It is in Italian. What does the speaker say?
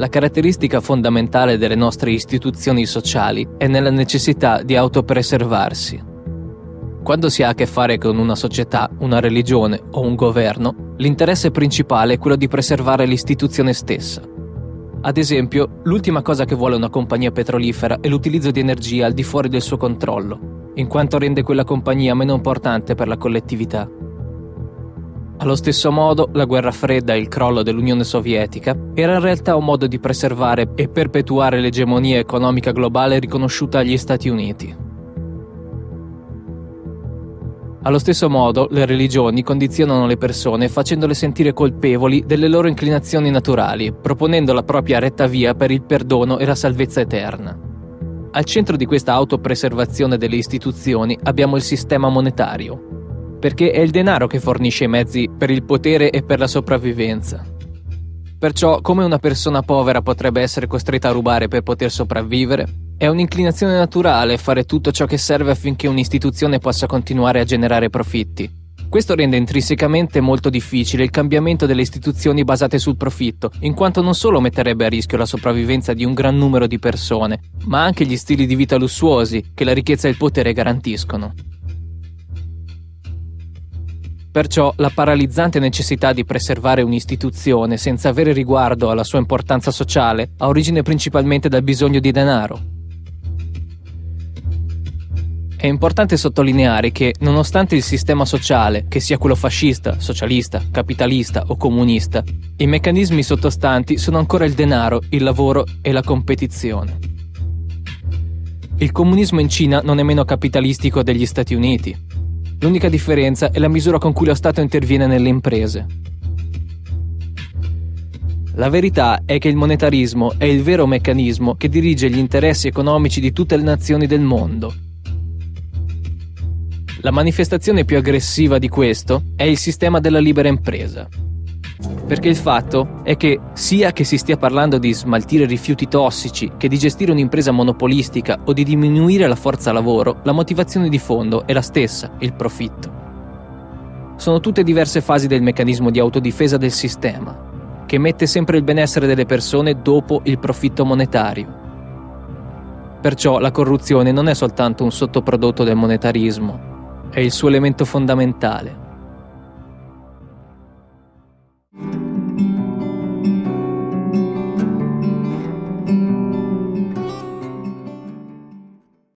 La caratteristica fondamentale delle nostre istituzioni sociali è nella necessità di autopreservarsi. Quando si ha a che fare con una società, una religione o un governo, l'interesse principale è quello di preservare l'istituzione stessa. Ad esempio, l'ultima cosa che vuole una compagnia petrolifera è l'utilizzo di energia al di fuori del suo controllo, in quanto rende quella compagnia meno importante per la collettività. Allo stesso modo, la guerra fredda e il crollo dell'Unione Sovietica era in realtà un modo di preservare e perpetuare l'egemonia economica globale riconosciuta agli Stati Uniti. Allo stesso modo, le religioni condizionano le persone facendole sentire colpevoli delle loro inclinazioni naturali, proponendo la propria retta via per il perdono e la salvezza eterna. Al centro di questa autopreservazione delle istituzioni abbiamo il sistema monetario, perché è il denaro che fornisce i mezzi per il potere e per la sopravvivenza. Perciò, come una persona povera potrebbe essere costretta a rubare per poter sopravvivere, è un'inclinazione naturale fare tutto ciò che serve affinché un'istituzione possa continuare a generare profitti. Questo rende intrinsecamente molto difficile il cambiamento delle istituzioni basate sul profitto, in quanto non solo metterebbe a rischio la sopravvivenza di un gran numero di persone, ma anche gli stili di vita lussuosi che la ricchezza e il potere garantiscono. Perciò la paralizzante necessità di preservare un'istituzione senza avere riguardo alla sua importanza sociale ha origine principalmente dal bisogno di denaro. È importante sottolineare che, nonostante il sistema sociale, che sia quello fascista, socialista, capitalista o comunista, i meccanismi sottostanti sono ancora il denaro, il lavoro e la competizione. Il comunismo in Cina non è meno capitalistico degli Stati Uniti, L'unica differenza è la misura con cui lo Stato interviene nelle imprese. La verità è che il monetarismo è il vero meccanismo che dirige gli interessi economici di tutte le nazioni del mondo. La manifestazione più aggressiva di questo è il sistema della libera impresa. Perché il fatto è che, sia che si stia parlando di smaltire rifiuti tossici, che di gestire un'impresa monopolistica o di diminuire la forza lavoro, la motivazione di fondo è la stessa, il profitto. Sono tutte diverse fasi del meccanismo di autodifesa del sistema, che mette sempre il benessere delle persone dopo il profitto monetario. Perciò la corruzione non è soltanto un sottoprodotto del monetarismo, è il suo elemento fondamentale.